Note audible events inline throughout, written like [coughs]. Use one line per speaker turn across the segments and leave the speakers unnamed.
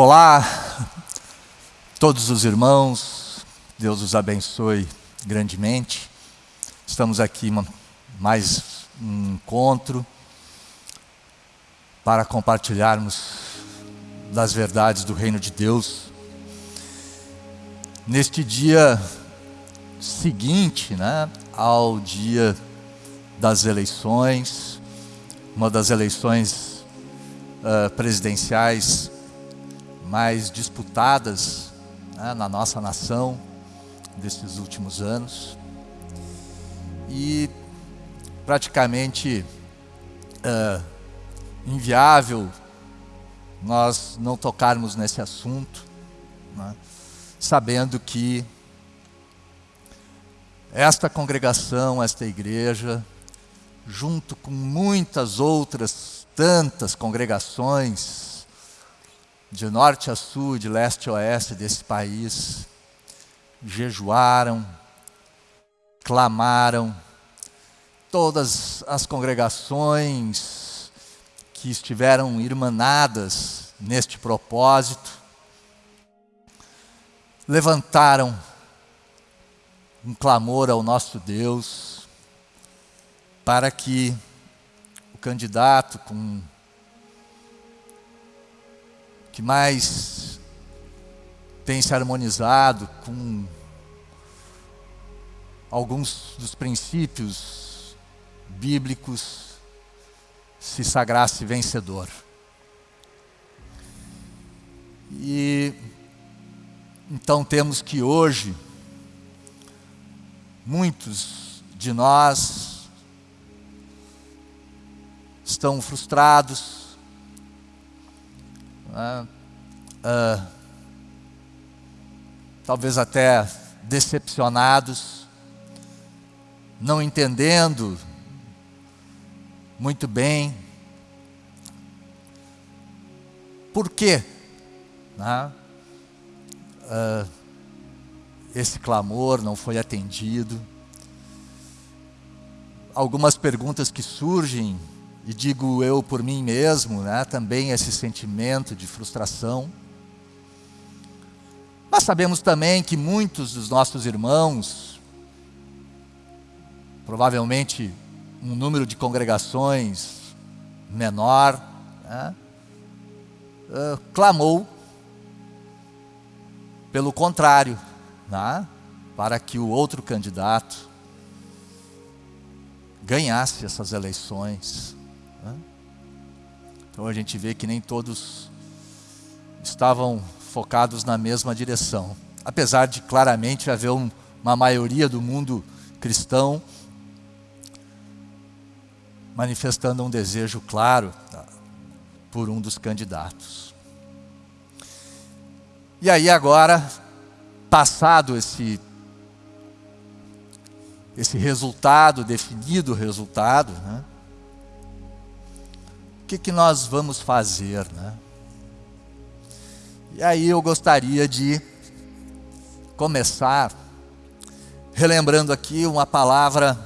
Olá, todos os irmãos, Deus os abençoe grandemente. Estamos aqui mais um encontro para compartilharmos das verdades do reino de Deus. Neste dia seguinte, né, ao dia das eleições, uma das eleições uh, presidenciais mais disputadas né, na nossa nação desses últimos anos. E praticamente uh, inviável nós não tocarmos nesse assunto, né, sabendo que esta congregação, esta igreja, junto com muitas outras tantas congregações de norte a sul, de leste a oeste desse país, jejuaram, clamaram, todas as congregações que estiveram irmanadas neste propósito, levantaram um clamor ao nosso Deus para que o candidato com que mais tem se harmonizado com alguns dos princípios bíblicos se sagrasse vencedor. E então temos que hoje muitos de nós estão frustrados, né? uh, talvez até decepcionados, não entendendo muito bem por quê né? uh, esse clamor não foi atendido. Algumas perguntas que surgem e digo eu por mim mesmo, né, também esse sentimento de frustração. Mas sabemos também que muitos dos nossos irmãos, provavelmente um número de congregações menor, né, uh, clamou pelo contrário, né, para que o outro candidato ganhasse essas eleições. Então a gente vê que nem todos estavam focados na mesma direção. Apesar de claramente haver um, uma maioria do mundo cristão manifestando um desejo claro tá, por um dos candidatos. E aí agora, passado esse esse resultado, definido resultado, né? Que, que nós vamos fazer? Né? E aí eu gostaria de começar relembrando aqui uma palavra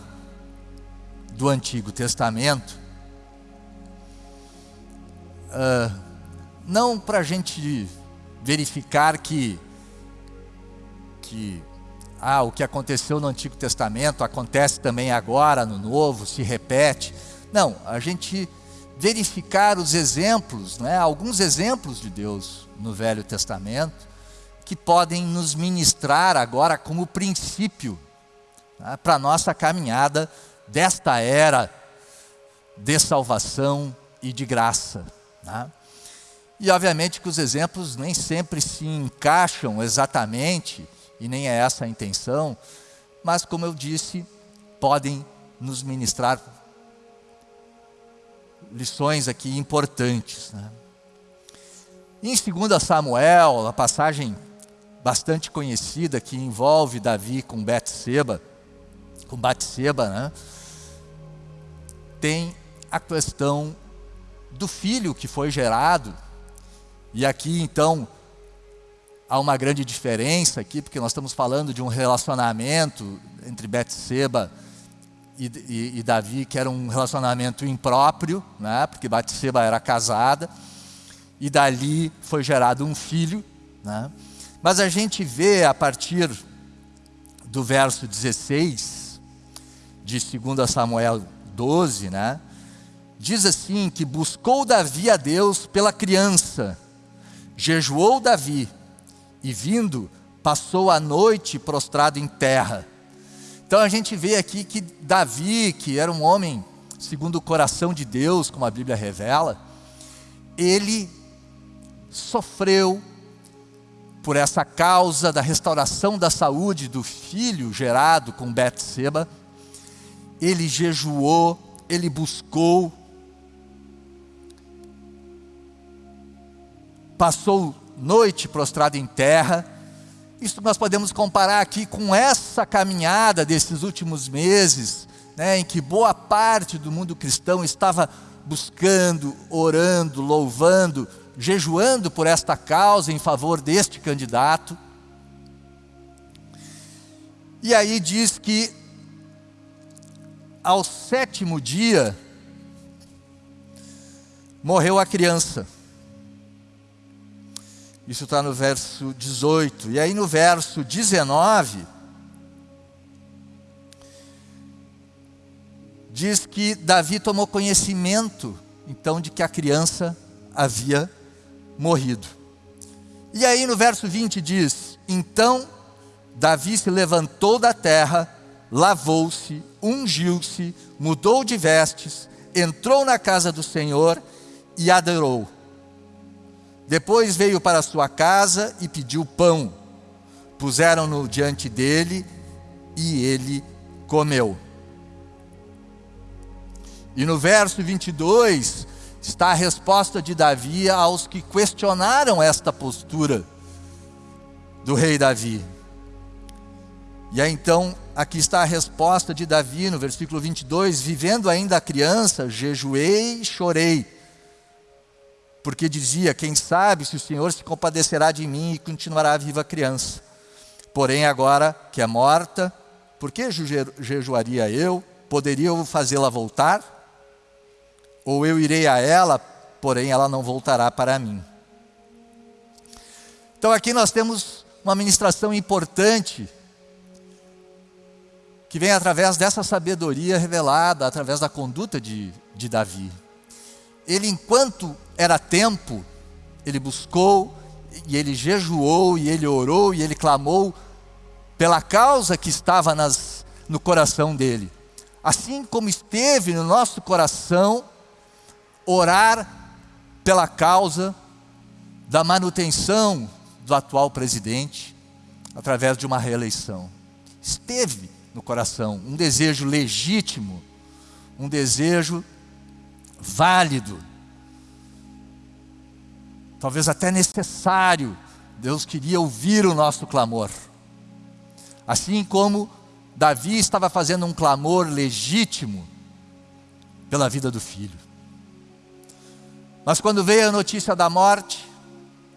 do Antigo Testamento. Uh, não para a gente verificar que, que ah, o que aconteceu no Antigo Testamento acontece também agora no Novo, se repete. Não, a gente verificar os exemplos, né, alguns exemplos de Deus no Velho Testamento, que podem nos ministrar agora como princípio né, para a nossa caminhada desta era de salvação e de graça. Né? E obviamente que os exemplos nem sempre se encaixam exatamente, e nem é essa a intenção, mas como eu disse, podem nos ministrar lições aqui importantes. Né? Em 2 Samuel, a passagem bastante conhecida que envolve Davi com Betseba, com Batseba, né? tem a questão do filho que foi gerado. E aqui então há uma grande diferença aqui, porque nós estamos falando de um relacionamento entre Betseba e, e, e, Davi, que era um relacionamento impróprio, né? porque Batseba era casada, e dali foi gerado um filho. Né? Mas a gente vê a partir do verso 16 de 2 Samuel 12, né? diz assim: que buscou Davi a Deus pela criança, jejuou Davi, e vindo, passou a noite prostrado em terra. Então a gente vê aqui que Davi, que era um homem segundo o coração de Deus, como a Bíblia revela, ele sofreu por essa causa da restauração da saúde do filho gerado com Betseba. Ele jejuou, ele buscou, passou noite prostrado em terra. Isso nós podemos comparar aqui com essa caminhada desses últimos meses, né, em que boa parte do mundo cristão estava buscando, orando, louvando, jejuando por esta causa em favor deste candidato. E aí diz que ao sétimo dia morreu a criança. Isso está no verso 18. E aí no verso 19, diz que Davi tomou conhecimento, então, de que a criança havia morrido. E aí no verso 20 diz: Então Davi se levantou da terra, lavou-se, ungiu-se, mudou de vestes, entrou na casa do Senhor e adorou. Depois veio para sua casa e pediu pão. Puseram-no diante dele e ele comeu. E no verso 22 está a resposta de Davi aos que questionaram esta postura do rei Davi. E aí então, aqui está a resposta de Davi no versículo 22: Vivendo ainda a criança, jejuei e chorei porque dizia: Quem sabe se o Senhor se compadecerá de mim e continuará viva a criança. Porém, agora que é morta, por que jejuaria eu? Poderia eu fazê-la voltar? Ou eu irei a ela, porém ela não voltará para mim. Então, aqui nós temos uma ministração importante que vem através dessa sabedoria revelada, através da conduta de, de Davi ele, enquanto era tempo, ele buscou, e ele jejuou, e ele orou, e ele clamou pela causa que estava nas, no coração dele. Assim como esteve no nosso coração orar pela causa da manutenção do atual presidente através de uma reeleição. Esteve no coração um desejo legítimo, um desejo válido, talvez até necessário. Deus queria ouvir o nosso clamor. Assim como Davi estava fazendo um clamor legítimo pela vida do filho. Mas quando veio a notícia da morte,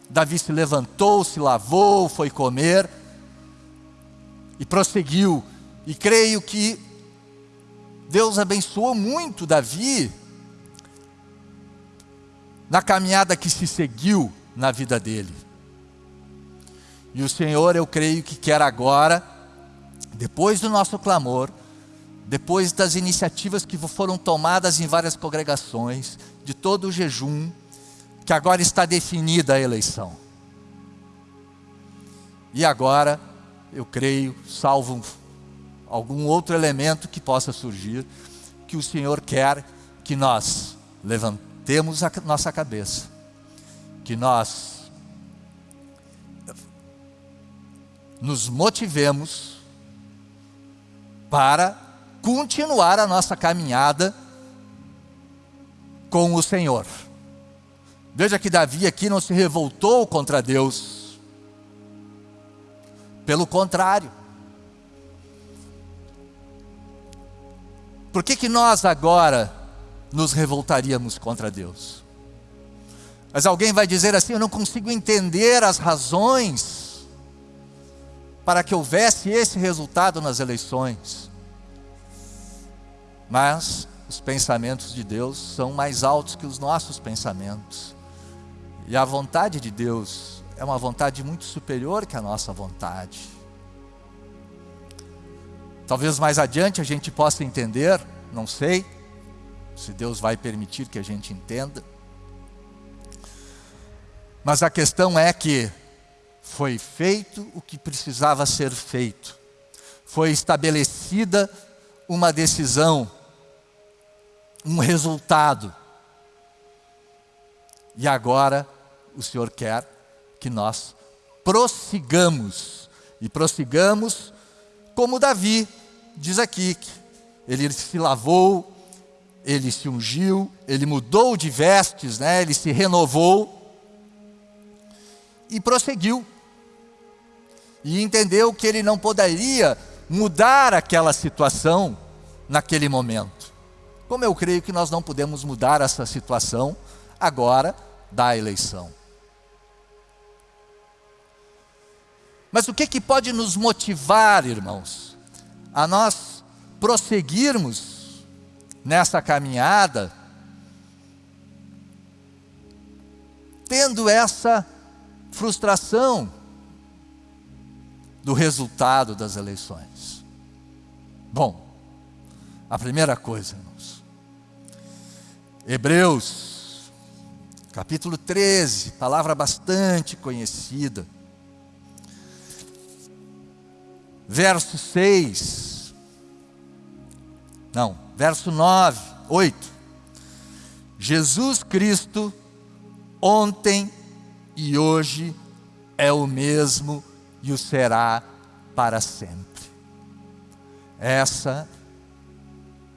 Davi se levantou, se lavou, foi comer e prosseguiu. E creio que Deus abençoou muito Davi na caminhada que se seguiu na vida dele. E o Senhor, eu creio que quer agora, depois do nosso clamor, depois das iniciativas que foram tomadas em várias congregações, de todo o jejum, que agora está definida a eleição. E agora, eu creio, salvo algum outro elemento que possa surgir, que o Senhor quer que nós levantemos temos a nossa cabeça, que nós nos motivemos para continuar a nossa caminhada com o Senhor. Veja que Davi aqui não se revoltou contra Deus. Pelo contrário. Por que, que nós agora nos revoltaríamos contra Deus. Mas alguém vai dizer assim: eu não consigo entender as razões para que houvesse esse resultado nas eleições. Mas os pensamentos de Deus são mais altos que os nossos pensamentos. E a vontade de Deus é uma vontade muito superior que a nossa vontade. Talvez mais adiante a gente possa entender, não sei, se Deus vai permitir que a gente entenda. Mas a questão é que foi feito o que precisava ser feito, foi estabelecida uma decisão, um resultado. E agora o Senhor quer que nós prossigamos, e prossigamos como Davi diz aqui, que ele se lavou, ele se ungiu, ele mudou de vestes, né? ele se renovou e prosseguiu. E entendeu que ele não poderia mudar aquela situação naquele momento. Como eu creio que nós não podemos mudar essa situação agora da eleição. Mas o que, que pode nos motivar, irmãos, a nós prosseguirmos nessa caminhada, tendo essa frustração do resultado das eleições? Bom, a primeira coisa, irmãos, Hebreus, capítulo 13, palavra bastante conhecida, verso 6, não, verso 9, 8. Jesus Cristo, ontem e hoje, é o mesmo e o será para sempre. Essa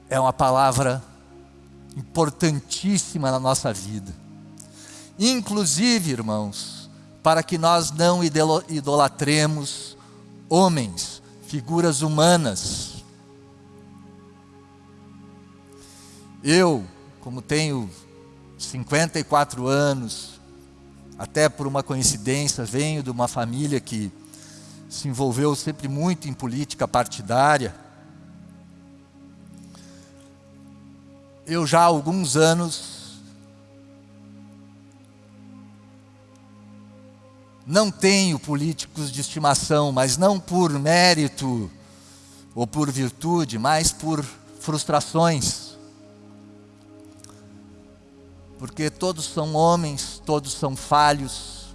é uma palavra importantíssima na nossa vida. Inclusive, irmãos, para que nós não idolatremos homens, figuras humanas. Eu, como tenho 54 anos, até por uma coincidência, venho de uma família que se envolveu sempre muito em política partidária. Eu já há alguns anos não tenho políticos de estimação, mas não por mérito ou por virtude, mas por frustrações. Porque todos são homens, todos são falhos.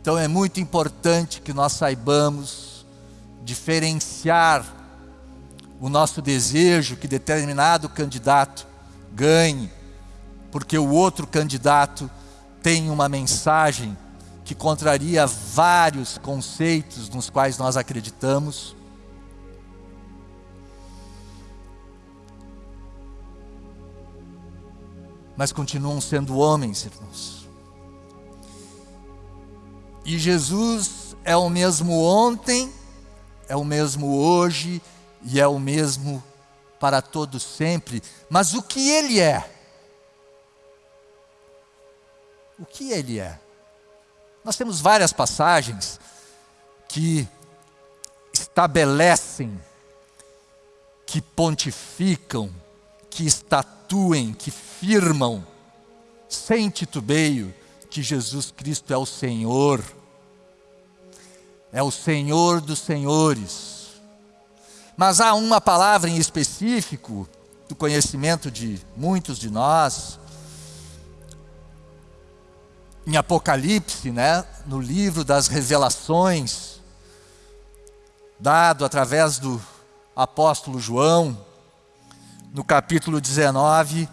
Então é muito importante que nós saibamos diferenciar o nosso desejo que determinado candidato ganhe, porque o outro candidato tem uma mensagem que contraria vários conceitos nos quais nós acreditamos. Mas continuam sendo homens, irmãos. E Jesus é o mesmo ontem, é o mesmo hoje e é o mesmo para todos sempre. Mas o que ele é? o que ele é. Nós temos várias passagens que estabelecem, que pontificam, que estatuem, que firmam, sem titubeio, que Jesus Cristo é o Senhor, é o Senhor dos Senhores. Mas há uma palavra em específico, do conhecimento de muitos de nós, em Apocalipse, né, no livro das revelações, dado através do apóstolo João, no capítulo 19,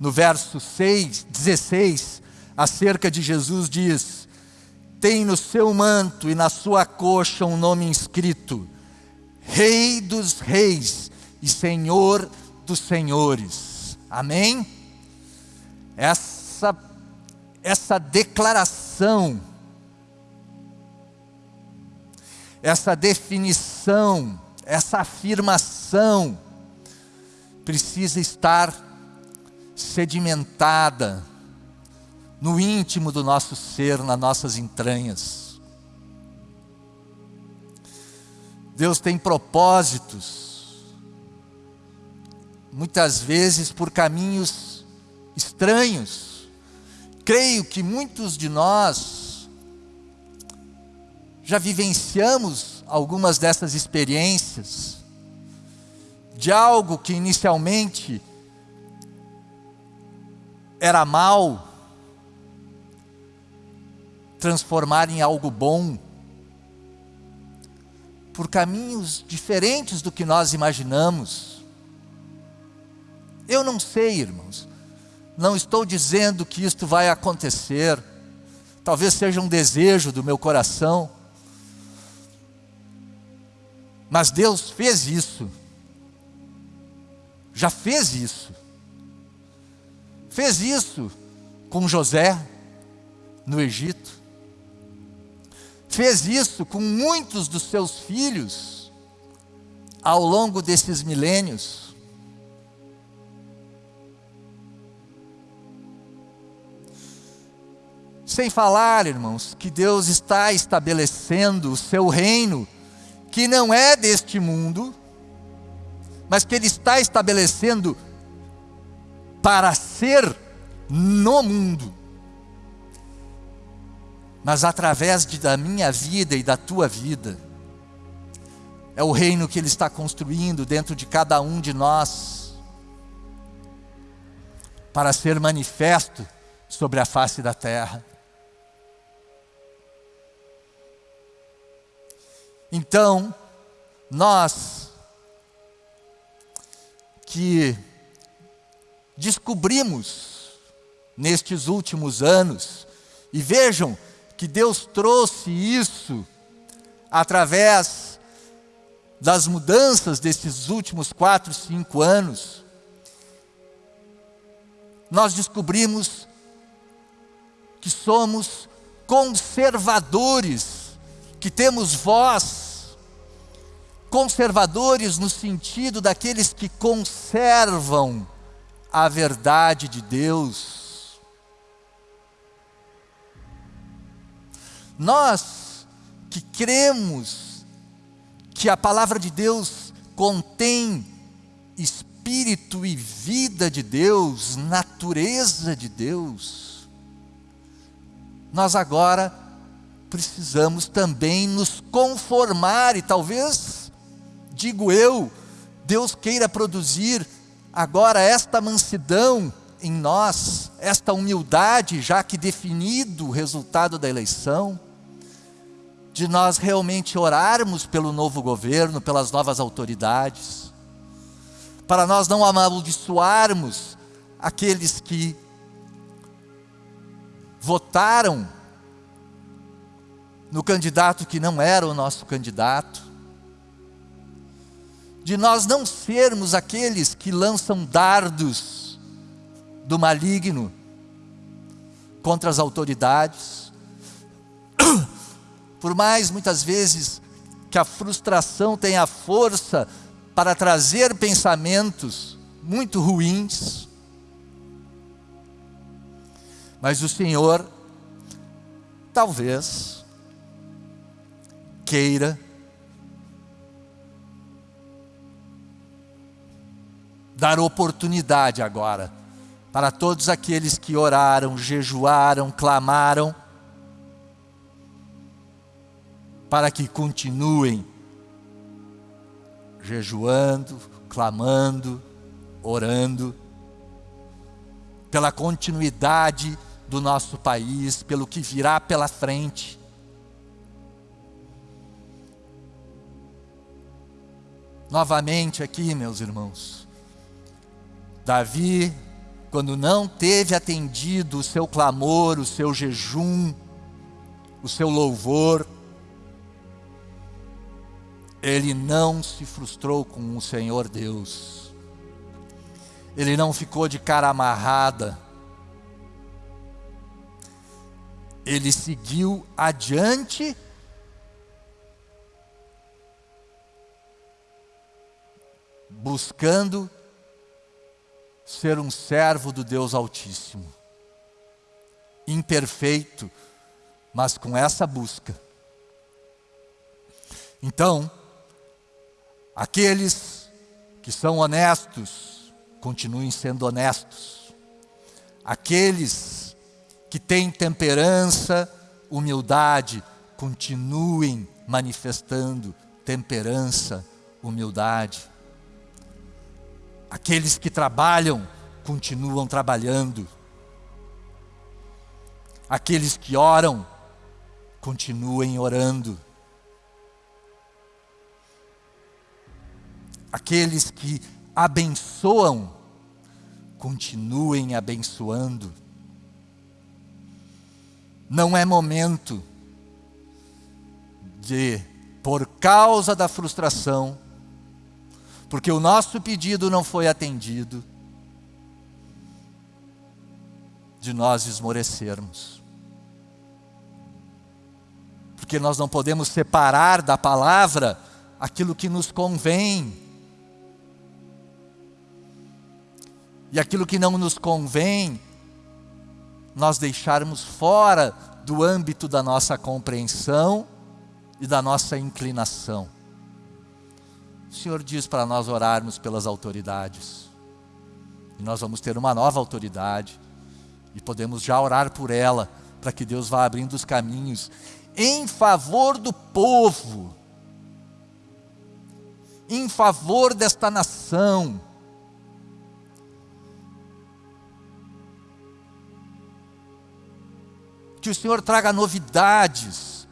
no verso 6, 16, acerca de Jesus diz: Tem no seu manto e na sua coxa um nome inscrito: Rei dos Reis e Senhor dos Senhores. Amém? Essa essa declaração, essa definição, essa afirmação precisa estar sedimentada no íntimo do nosso ser, nas nossas entranhas. Deus tem propósitos, muitas vezes por caminhos estranhos, Creio que muitos de nós já vivenciamos algumas dessas experiências de algo que inicialmente era mal, transformar em algo bom, por caminhos diferentes do que nós imaginamos. Eu não sei, irmãos, não estou dizendo que isto vai acontecer, talvez seja um desejo do meu coração, mas Deus fez isso, já fez isso, fez isso com José no Egito, fez isso com muitos dos seus filhos ao longo desses milênios. Sem falar, irmãos, que Deus está estabelecendo o seu reino, que não é deste mundo, mas que Ele está estabelecendo para ser no mundo mas através de, da minha vida e da tua vida. É o reino que Ele está construindo dentro de cada um de nós, para ser manifesto sobre a face da terra. Então, nós que descobrimos nestes últimos anos, e vejam que Deus trouxe isso através das mudanças desses últimos quatro, cinco anos, nós descobrimos que somos conservadores, que temos voz, conservadores no sentido daqueles que conservam a verdade de Deus. Nós que cremos que a palavra de Deus contém espírito e vida de Deus, natureza de Deus, nós agora precisamos também nos conformar e talvez, digo eu, Deus queira produzir agora esta mansidão em nós, esta humildade, já que definido o resultado da eleição, de nós realmente orarmos pelo novo governo, pelas novas autoridades, para nós não amaldiçoarmos aqueles que votaram no candidato que não era o nosso candidato, de nós não sermos aqueles que lançam dardos do maligno contra as autoridades, [coughs] por mais muitas vezes que a frustração tenha força para trazer pensamentos muito ruins, mas o Senhor talvez queira dar oportunidade agora para todos aqueles que oraram, jejuaram, clamaram para que continuem jejuando, clamando, orando, pela continuidade do nosso país, pelo que virá pela frente. Novamente aqui, meus irmãos, Davi, quando não teve atendido o seu clamor, o seu jejum, o seu louvor, ele não se frustrou com o Senhor Deus. Ele não ficou de cara amarrada. Ele seguiu adiante buscando ser um servo do Deus Altíssimo. Imperfeito, mas com essa busca. Então, Aqueles que são honestos, continuem sendo honestos. Aqueles que têm temperança, humildade, continuem manifestando temperança, humildade. Aqueles que trabalham, continuam trabalhando. Aqueles que oram, continuem orando. Aqueles que abençoam, continuem abençoando. Não é momento de, por causa da frustração, porque o nosso pedido não foi atendido, de nós esmorecermos. Porque nós não podemos separar da palavra aquilo que nos convém. E aquilo que não nos convém, nós deixarmos fora do âmbito da nossa compreensão e da nossa inclinação. O Senhor diz para nós orarmos pelas autoridades. E nós vamos ter uma nova autoridade. E podemos já orar por ela, para que Deus vá abrindo os caminhos em favor do povo, em favor desta nação. Que o Senhor traga novidades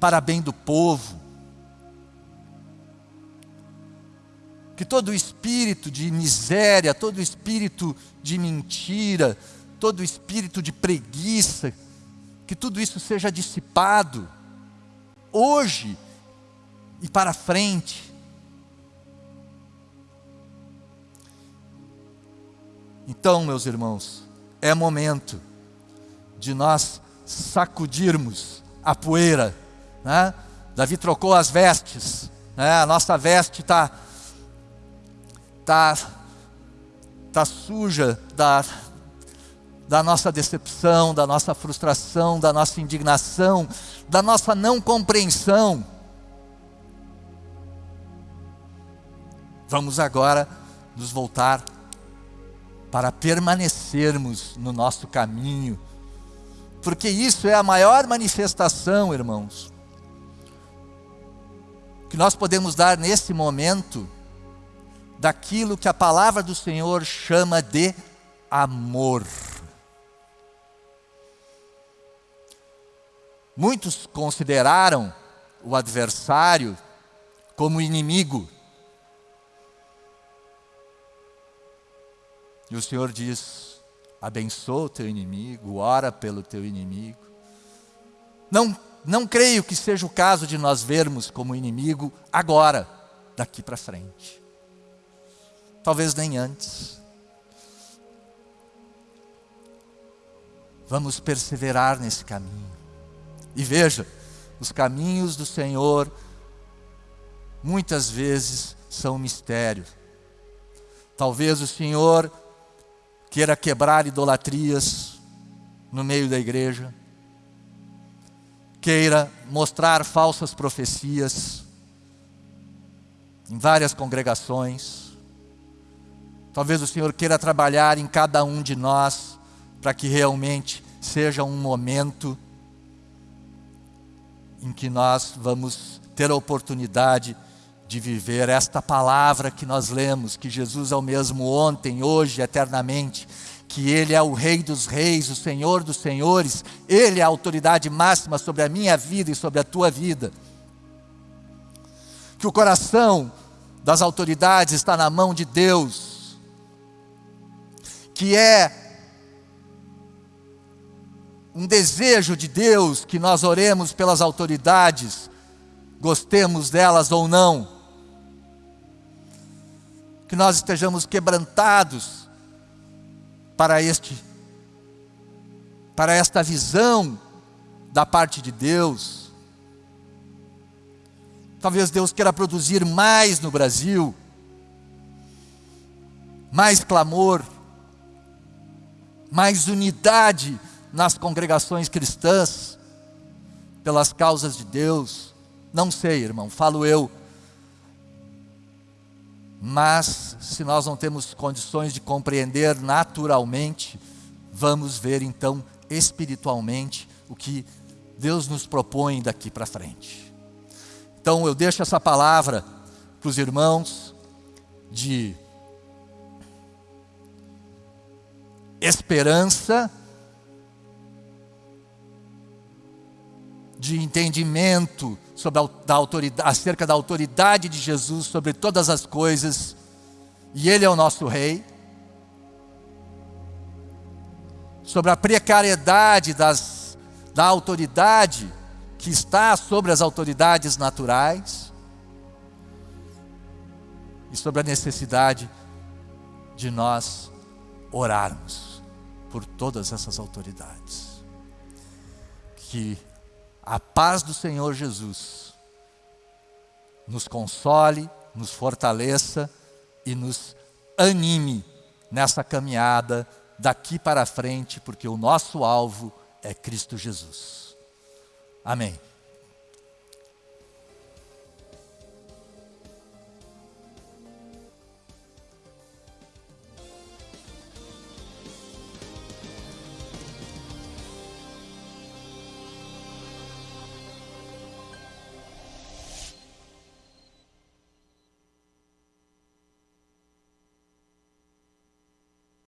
para bem do povo. Que todo espírito de miséria, todo espírito de mentira, todo espírito de preguiça, que tudo isso seja dissipado, hoje e para frente. Então, meus irmãos, é momento de nós sacudirmos a poeira. Né? Davi trocou as vestes, né? a nossa veste está tá, tá suja da, da nossa decepção, da nossa frustração, da nossa indignação, da nossa não compreensão. Vamos agora nos voltar para permanecermos no nosso caminho, porque isso é a maior manifestação, irmãos, que nós podemos dar nesse momento daquilo que a palavra do Senhor chama de amor. Muitos consideraram o adversário como inimigo. E o Senhor diz: abençoa o teu inimigo, ora pelo teu inimigo. Não, não creio que seja o caso de nós vermos como inimigo agora, daqui para frente. Talvez nem antes. Vamos perseverar nesse caminho. E veja, os caminhos do Senhor muitas vezes são mistérios. Talvez o Senhor queira quebrar idolatrias no meio da igreja, queira mostrar falsas profecias em várias congregações. Talvez o Senhor queira trabalhar em cada um de nós para que realmente seja um momento em que nós vamos ter a oportunidade de viver esta palavra que nós lemos, que Jesus é o mesmo ontem, hoje, eternamente, que Ele é o Rei dos Reis, o Senhor dos Senhores, Ele é a autoridade máxima sobre a minha vida e sobre a tua vida. Que o coração das autoridades está na mão de Deus, que é um desejo de Deus que nós oremos pelas autoridades, gostemos delas ou não, que nós estejamos quebrantados para este para esta visão da parte de Deus. Talvez Deus queira produzir mais no Brasil, mais clamor, mais unidade nas congregações cristãs, pelas causas de Deus. Não sei, irmão, falo eu. Mas, se nós não temos condições de compreender naturalmente, vamos ver então espiritualmente o que Deus nos propõe daqui para frente. Então eu deixo essa palavra para os irmãos de esperança, de entendimento sobre a, da autoridade, acerca da autoridade de Jesus sobre todas as coisas, e Ele é o nosso Rei, sobre a precariedade das, da autoridade que está sobre as autoridades naturais, e sobre a necessidade de nós orarmos por todas essas autoridades. Que a paz do Senhor Jesus nos console, nos fortaleça e nos anime nessa caminhada daqui para frente, porque o nosso alvo é Cristo Jesus. Amém.